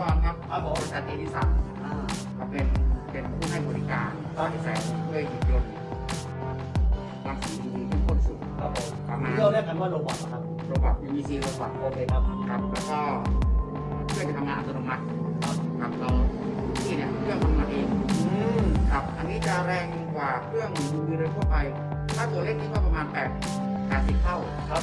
ผมชื่อพี่กรณ์ครับครับผมบริษัทเอดิสันอ่าก็เป็นเป็นผู้ให้บริการสร้างแสงด้วยหุ่นยนต์รังสีดีที่พ่นสูงครับผมประมาณที่เราเรียกกันว่าโรบอทนะครับโรบอท UVC โรบอทโอเคครับครับแล้วก็เครื่องจะทำงานอัตโนมัติครับเราที่เนี่ยเครื่องทำงานเองอืมครับอันนี้จะแรงกว่าเครื่อง UV โดยทั่วไป ถ้าตัวเล็กนี่ก็ประมาณ8 80เท่าครับ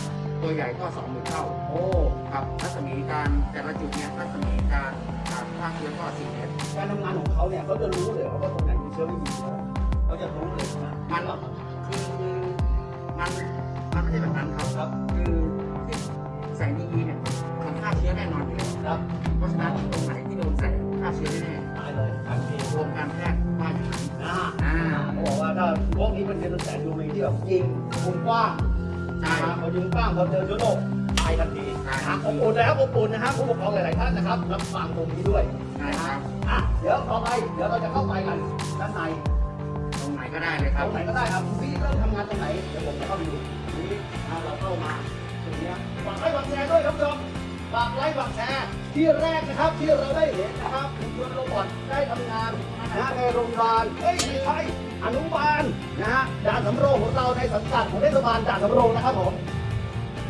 ตัวใหญ่ก็20,000เท่า โอ้ครับรัศมีการแต่ละจุดเนี่ยรัศมีการการฆ่าเชื้อก็4เมตรการทำงานของเขาเนี่ยเขาจะรู้เลยว่าตรงไหนมีเชื้อไม่มีเชื้อเขาจะรู้เลยนะมันคือมันมันไม่ใช่แบบนั้นครับครับคือที่แสงดีๆเนี่ยมันฆ่าเชื้อแน่นอนอยู่แล้วครับเพราะฉะนั้นตรงไหนที่โดนแสงฆ่าเชื้อแน่ตายเลยทันทีๆรวมการแพทย์ว่าอย่างนั้นอ่าอ่าเขาบอกว่าถ้าพวกนี้เป็นเป็นแสงยูวีที่แบบยิงมุมกว้าง ใช่พอยิงกว้างพอเจอเชื้อโรคตายทันทีใช่นะอบอุ่นนะครับอบอุ่นนะครับผู้ปกครองหลาย ๆ ท่านนะครับรับฟังตรงนี้ด้วยใช่ครับอะเดี๋ยวต่อไปเดี๋ยวเราจะเข้าไปกันด้านในตรงไหนก็ได้เลยครับตรงไหนก็ได้ครับพี่เริ่มทำงานตรงไหนเดี๋ยวผมจะเข้าไปดูนี่เอาเราเข้ามาตรงเนี้ยฝากไลค์ฝากแชร์ด้วยครับผู้ชมฝากไลค์ฝากแชร์ที่แรกนะครับที่เราได้เห็นนะครับคุณชวน robot ได้ทำงานนะในโรงพยาบาลเอ้ยไม่ใช่ อนุบาลนะฮะด่านสำโรงของเราในสังกัดของเทศบาลด่านสำโรงนะครับผม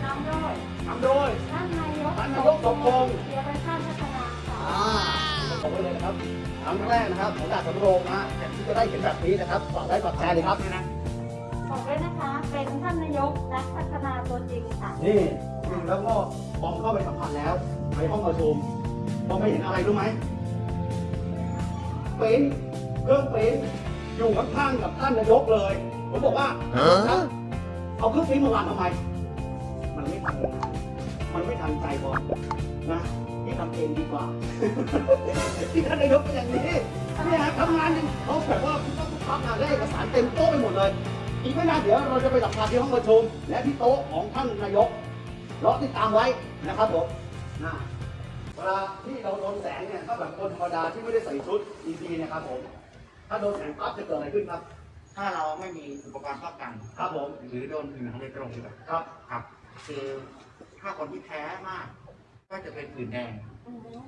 นำโดยทำโดยท่านนายกท่านนายกสมพงษ์เกียรติชาติพัฒนาค่ะอ่าผมไว้เลยนะครับครั้งแรกนะครับของด่านสำโรงนะฮะที่จะได้เห็นแบบนี้นะครับฝากไลค์ฝากแชร์เลยครับบอกเลยนะคะเป็นท่านนายกนักพัฒนาตัวจริงค่ะนี่แล้วก็พอเข้าไปสัมผัสแล้วไปห้องประชุมพอไม่เห็นอะไรรู้ไหมเป็นเครื่องเป็น อยู่ข้างๆกับท่านนายกเลย ผมบอกว่าครับเอาเครื่องเป็นมาวางทำไม มันไม่ทันมันไม่ทันใจบอลนะที่ทำเองดีกว่า ที่ท่านนายกเป็นอย่างนี้เนี่ยทำงานยังเขาแบบว่าคุณต้องทำงานได้เอกสารเต็มโต๊ะไปหมดเลยอีกไม่นานเดี๋ยวเราจะไปสัมภาษณ์ที่ห้องประชุมและที่โต๊ะของท่านนายกรอติดตามไว้นะครับผมนะเวลาที่เราโดนแสงเนี่ยถ้าแบบคนธรรมดาที่ไม่ได้ใส่ชุดดีๆนะครับผม ถ้าโดนแสงปั๊บจะเกิดอะไรขึ้นครับ ถ้าเราไม่มีอุปกรณ์ป้องกันครับผม หรือโดนผิวหนังโดยตรงดีกว่าครับ ครับ คือถ้าคนที่แพ้มาก ก็จะเป็นผื่นแดง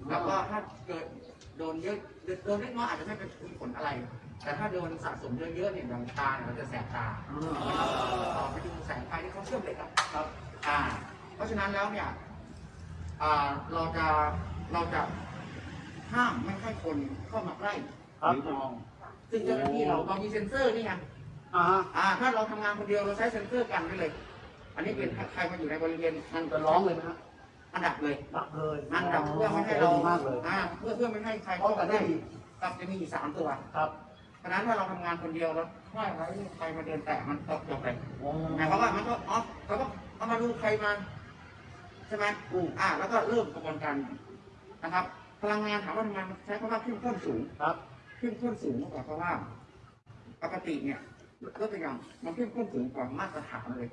แล้วก็ถ้าเกิดโดนเยอะโดนเล็กน้อยอาจจะไม่เป็นผลอะไร แต่ถ้าโดนสะสมเยอะๆเนี่ยอย่างตาเนี่ยมันจะแสบตาต่อไปดูแสงไฟที่เขาเชื่อมเหล็กอะครับ อ่า เพราะฉะนั้นแล้วเนี่ยอ่าเราจะเราจะห้ามไม่ให้คนเข้ามาใกล้หรือมอง ซึ่งเจ้าหน้าที่เราเรามีเซ็นเซอร์นี่ไงอ่าฮะอ่า ถ้าเราทำงานคนเดียวเราใช้เซ็นเซอร์กันได้เลย อันนี้เป็นใครมาอยู่ในบริเวณมันจะร้องเลยไหมฮะอันดับเลยดับเลยอันดับเพื่อไม่ให้เราดีมากเลยอ่าเพื่อเพื่อไม่ให้ใครป้องกันเข้ากัมานได้ได้ดีครับจะมีอยู่สามตัว ครับเพราะฉะนั้นถ้าเราทำงานคนเดียวแล้วถ้าไว้ใครมาเดินแตะมันตกจบเลยโอ้หมายความว่ามันก็อ๋อเขาก็เอามาดูใครมาใช่ไหมอืมอ่า แล้วก็เริ่มกระบวนการนะครับ พลังงานถามว่าทำไมมันใช้คำว่าเข้มข้นสูงครับ เข้มข้นสูงกว่าเพราะว่าปกติเนี่ยยกตัวอย่างมันเข้มข้นสูงกว่ามาตรฐานเลย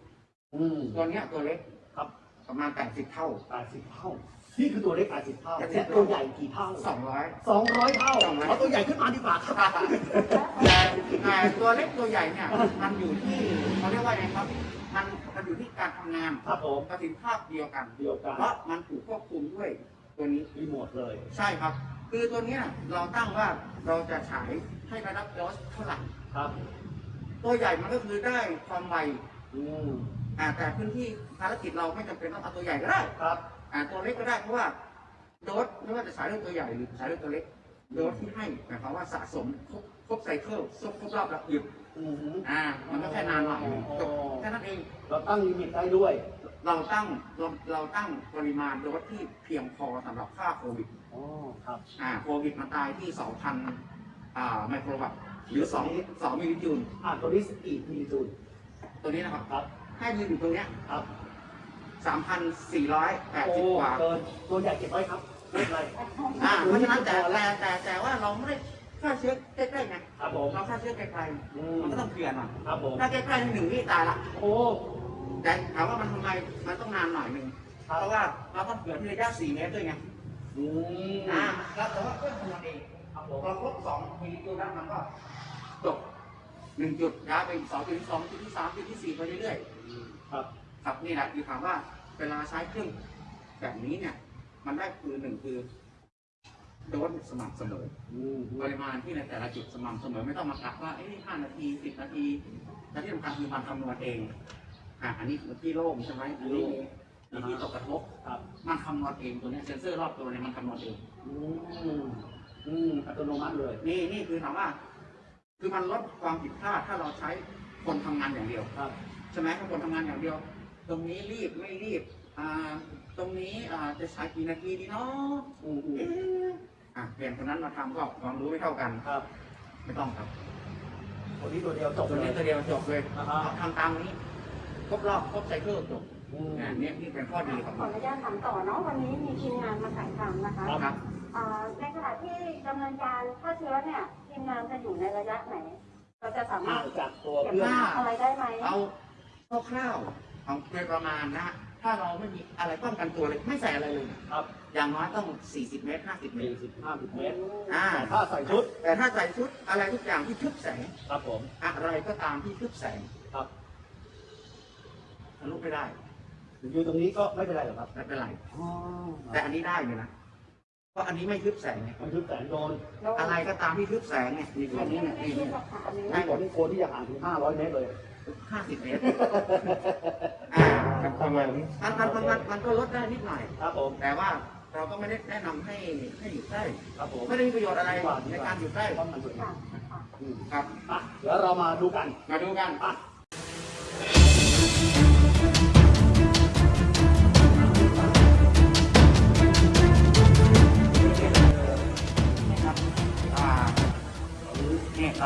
อืม ตัวเนี้ยตัวเล็กครับ ประมาณ80เท่า แปดสิบเท่า นี่คือตัวเล็กแปดสิบเท่า80และตัวใหญ่กี่เท่า200สองร้อยเท่า200เอาตัวใหญ่ขึ้นมาดีกว่าครับ แต่แต่ตัวเล็กตัวใหญ่เนี่ยมันอยู่ที่เขาเรียกว่าไงครับ มันมันอยู่ที่การทำงานครับผม ประสิทธิภาพเดียวกัน เดียวกันเพราะมันถูกควบคุมด้วยตัวนี้ รีโมทเลย ใช่ครับคือตัวเนี้ยเราตั้งว่าเราจะฉายให้ระดับโดสเท่าไหร่ครับ ตัวใหญ่มันก็คือได้ความไวอืมอ่าแต่พื้นที่ภารกิจเราไม่จำเป็นต้องเอาตัวใหญ่ก็ได้ครับอ่าตัวเล็กก็ได้เพราะว่าโดสไม่ว่าจะฉายด้วยตัวใหญ่หรือฉายด้วยตัวเล็กโดสที่ให้หมายความว่าสะสมครบครบไซเคิลครบครบรอบแล้วหยุดอืมฮึอ่ามันก็แค่นานหน่อยจบแค่นั้นเอง เราตั้งลิมิตได้ด้วย เราตั้งเราเราตั้งปริมาณโดสที่เพียงพอสำหรับค่าโควิดอ๋อครับอ่าโควิดมันตายที่ 2,000อ่าไมโครวัตต์หรือ2 2มิลลิจูลอ่าตัวนี้สกีมิลลิจูลตัวนี้นะครับ ครับให้ยืนอยู่ตรงเนี้ยครับ3,480โอ้กว่า เกินตัวใหญ่เก็บไว้ครับไม่เป็นไรอ่าเพราะฉะนั้นแต่แต่แต่แต่ว่าเราไม่ได้ฆ่าเชื้อใกล้ๆไงครับผมเราฆ่าเชื้อไกลอืๆมมันก็ต้องเผื่อหน่อยครับผมถ้าใกล้ๆหนึ่งนี่ตายละ โอ้ แต่ถามว่ามันทำไมมันต้องนานหน่อยหนึ่งครับเพราะว่าเราต้องเผื่อที่ระยะ4เมตรด้วยไงอืมอ่าแล้วแต่ว่าเครื่องทำงานเองครับผพมอครบสองมิลลิจูลแล้วมันก็จบหนึ่งจุดย้ายไปสองจุดที่สองจุดที่สามจุดที่สี่ไปเรื่อยครับๆครับนี่แหละคือถามว่าเวลาใช้เครื่องแบบนี้เนี่ย มันได้คือหนึ่งคือโดสสม่ำเสมออืมปริมาณที่ในแต่ละจุดสม่ำเสมอไม่ต้องมากะว่าเอ้ยห้านาทีสิบนาทีและที่สำคัญคือมันคำนวณเอง อะอันนี้คือที่โล่งใช่ไหมอันนี้มีที่ตกกระทบครับมันคำนวณเองตัวเนี้ยเซนเซอร์รอบตัวเนี่ยมันคำนวณเองอืมอืมอัตโนมัติเลย นี่นี่คือถามว่า คือมันลดความผิดพลาดถ้าเราใช้คนทำงานอย่างเดียวครับใช่ไหมถ้าคนทำงานอย่างเดียว ตรงนี้รีบไม่รีบ อ่า ตรงนี้อ่าจะใช้กี่นาทีดีเนาะอืมอืมเอ๊ะอะเปลี่ยนคนนั้นมาทำก็ความรู้ไม่เท่ากัน ครับไม่ต้องครับ คนนี้ตัวเดียวจบตัวเลนี้ยตัวเดียวจบเลยอ่าฮะ ทำตามนี้ ครบรอบครบไซเคิลจบอืมอ่านี่นี่เป็นข้อดีของขออนุญาตถามต่อเนาะวันนี้มีทีมงานมาถ่ายทำนะคะครับ อ่าในขณะที่ดำเนินการฆ่าเชื้อเนี่ยทีมงานจะอยู่ในระยะไหน เราจะสามารถจากตัวเก็บเครื่องภาพอะไรได้ไหม เอาคร่าวๆเอาโดยประมาณนะ ถ้าเราไม่มีอะไรป้องกันตัวเลยไม่ใส่อะไรเลยครับ อย่างน้อยต้อง 40 เมตร 50 เมสี่ตรสิบห้าสิบเมตร อ่าแต่ถ้าใส่ชุด แต่ถ้าใส่ชุดอะไรทุกอย่างที่ทึบแสง ครับผม อะไรก็ตามที่ทึบแสงครับ ทะลุไม่ได้อยู่ตรงนี้ก็ไม่เป็นไรหรอกครับไม่เป็นไรอ๋อแต่อันนี้ได้เลยนะเพราะอันนี้ไม่ทึบแสงไงมันคือแสงโดน อะไรก็ตามที่ทึบแสงเนี่ยนี่ตัวนี้เนี่ยนี่ที่นี่สอบถามนี้ให้ผมนี่โคนที่จะห่างถึงห้าร้อยเมตรเลยห้าสิบเมตรอ่าประมาณมันมันมันมันมันก็ลดได้นิดหน่อยครับผมแต่ว่าเราก็ไม่ได้แนะนำให้ให้อยู่ใกล้ครับผมไม่ได้มีประโยชน์อะไรในการอยู่ใกล้ป้องกันตัวเองค่ะค่ะอืมครับอะเดี๋ยวเรามาดูกันมาดูกัน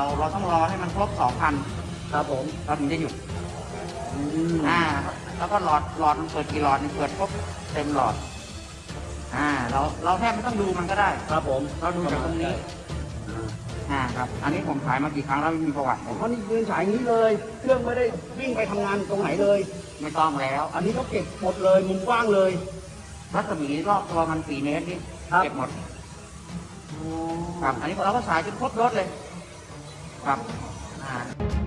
เนี่ยเราเราต้องรอให้มันครบสองพันครับผมเราถึงจะหยุดอืมอ่า แล้วก็หลอดหลอดมันเปิดกี่หลอดเนี่ยเปิดครบเต็มหลอด อ่า เราเราแทบไม่ต้องดูมันก็ได้ ครับผม เราดูจากตรงนี้อ่าครับ อันนี้ผมขายมากี่ครั้งแล้วไม่มีประวัติอ๋อนี่ยืนฉายอย่างนี้เลย เครื่องไม่ได้วิ่งไปทำงานตรงไหนเลย ไม่ต้องแล้ว อันนี้ก็เก็บหมดเลยมุมกว้างเลยรัศมีรอบตัวมันสี่เมตรนี่ครับเก็บหมดครับ อันนี้เราก็สายจนครบรถเลย ครับ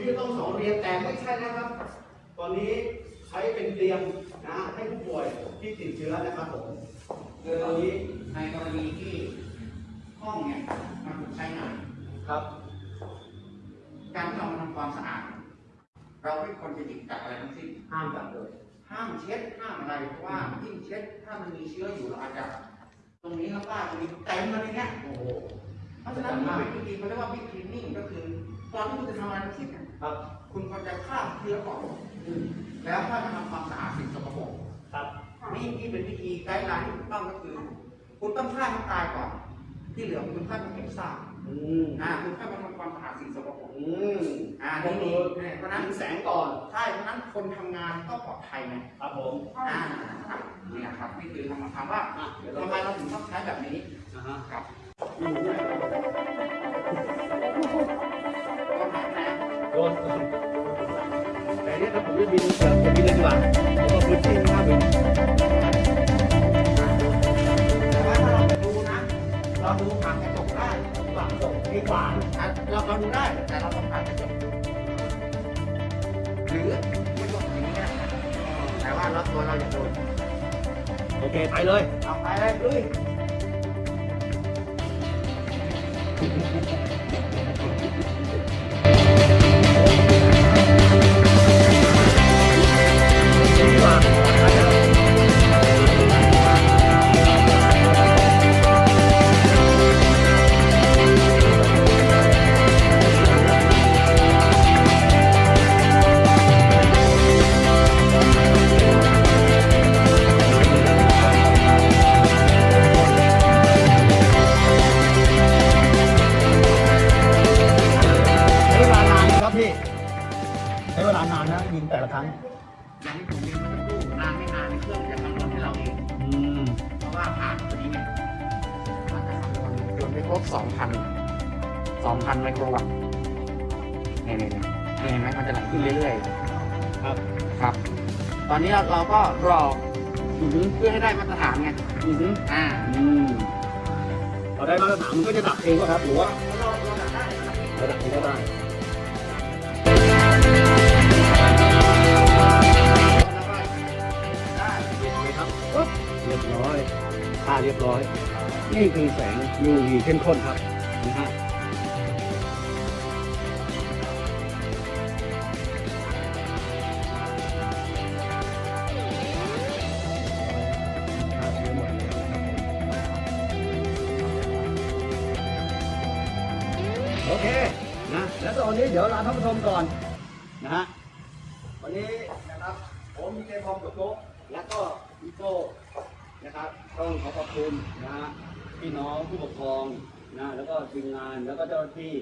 ที่จะต้องสอนเรียนแต่ไม่ใช่นะครับ ตอนนี้ใช้เป็นเตียงนะให้ผู้ป่วยที่ติดเชื้อนะครับผมคือตอนนี้ในกรณีที่ห้องเนี่ยมันถูกใช้งานครับ การที่เรามาทำความสะอาด เราไม่ควรจะหยิบจับอะไรทั้งสิ้นห้ามจับเลยห้ามเช็ดห้ามอะไรเพราะว่ายิ่งเช็ดถ้ามันมีเชื้ออยู่เราอาจจะตรงนี้แล้วป้าตรงนี้เต็มเลยเนี่ยโอ้โหเพราะฉะนั้นมันเป็นวิธีเขาเรียกว่าวิธีนิ่งก็คือตอนที่คุณจะทำอะไรทั้งสิ้นเนี่ย ครับ คุณควรจะฆ่าเชื้อก่อนแล้วถ้ามาทำความสะอาดสิ่งสกปรกครับนี่ที่เป็นวิธีไกด์ไลน์ที่ถูกต้องก็คือ คุณต้องฆ่ามันตายก่อน ที่เหลือคุณค่อยมาเก็บซากอืมอ่าคุณค่อยมาทำความสะอาดสิ่งสกปรกอืมอ่าก็นี่คือนี่เพราะฉะนั้นยิงแสงก่อนใช่เพราะฉะนั้นคนทำงานก็ปลอดภัยไงครับผมอ่าครับนี่นะครับนี่คือคำถามว่าอะเดี๋ยวเราทำไมเราถึงต้องใช้แบบนี้นะฮะครับ โดนแต่เนี่ยถ้าผมจะบินเกิดผมบินเลยดีกว่าเพราะว่าพื้นที่มันมากเลยแต่ว่าถ้าเราจะดูนะ เราดูผ่านกระจกได้หลังตกที่ขวางอะเราเราดูได้แต่เราต้องผ่านกระจกหรือไม่ต้องอย่างนี้แต่ว่าเราตัวเราอย่าโดนโอเคไปเลยเอาไปเลยลุย บ2,000 2,000ไมโครวัตต์นี่นี่นี่เห็นไหมมันจะไหลขึ้นเรื่อยๆครับครับ ตอนนี้เราก็รอเพื่อให้ได้มาตรฐานไงอือฮึอ่า อืมเราได้มาตรฐานมันก็จะดับเองก็ครับ หรือว่าเราเราดับได้นะครับระดับเองก็ได้ได้เลยครับปึ๊บเรียบร้อยค่าเรียบร้อย นี่คือแสง UV เข้มข้นครับนะฮะโอเคนะ แล้วตอนนี้เดี๋ยวลาท่านผู้ชมก่อนนะฮะ วันนี้นะครับผมมีเจพอมกับโจ๊กและก็พี่โก้นะครับต้องขอขอบคุณนะฮะพี่น้ องผู้ปกครองนะแล้วก็ทีมงานแล้วก็เจ้าหน้าที่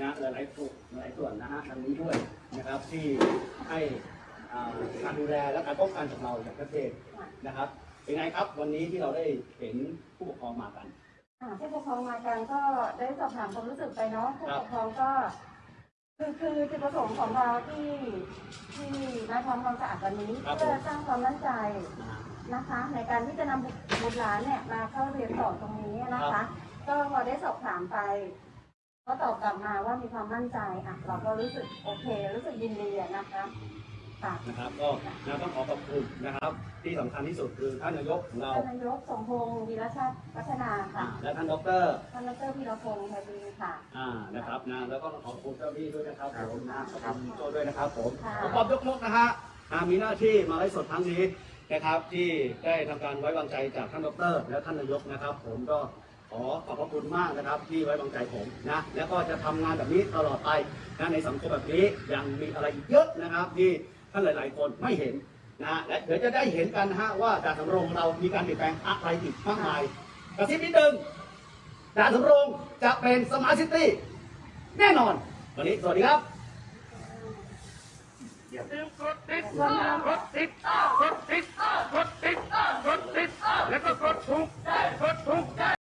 นะหลายๆส่วนหลายส่วนนะฮะทางนี้ด้วยนะครับที่ให้อ่าการดูแลและการป้องกันของเราอย่างชัดเจนนะครับเป็นไงครับวันนี้ที่เราได้เห็นผู้ปกครองมากันอ่าผู้ปกครองมากันก็ได้สอบถามความรู้สึกไปเนาะผู้ครับปกครองก็คือคือจุดประสงค์ของเราที่ที่มาทำความสะอาดวันนี้ครับผมเพื่อสร้างความมั่นใจ นะฮะนะคะ ในการที่จะนำบุตรหลานเนี่ยมาเข้าเรียนต่อตรงนี้นะครัคะบก็พอได้สอบถามไป ก็ตอบกลับมาว่ามีความมั่นใจอะเราก็รู้สึกโอเค รู้สึกยินดีอะนะคะค่ะนะครับก็นะต้องขอขอบคุณนะครับ ที่สำคัญที่สุดคือท่านนายกของเรา ท่านนายกสมพงศ์วีรชาติพัฒนาอ่าค่ะและท่านดอกเตอรท่านดรพีรพงศ์ไทยดีค่ะ อ่านะครับนะแล้วก็ขอบคุณเจ้าหน้าที่ด้วยนะครับผมนะขอบครับคุณพี่โจด้วยนะครับผมค่ะผมปอบยกมกนะฮะอ่ามีหน้าที่มาไลฟ์สดครั้งนี้ นะครับที่ได้ทำการไว้วางใจจากท่านดร และท่านนายกนะครับ ผมก็ขอขอบพระคุณมากนะครับที่ไว้วางใจผมนะแล้วก็จะทำงานแบบนี้ตลอดไปนะในสังคมแบบนี้ยังมีอะไรอีกเยอะนะครับ ที่ท่านหลาย ๆ คนไม่เห็นนะและเดี๋ยวจะได้เห็นกันฮะว่าจาสำรงเรามีการเปลี่ยนแปลงอะไรอีกมากมายกระซิบนิดนึงดาสำรงจะเป็นสมาร์ทซิตี้แน่นอน วันนี้สวัสดีครับ กดติดกดติดกดติดกดติดกดติดแล้วก็กดถูกกดถูก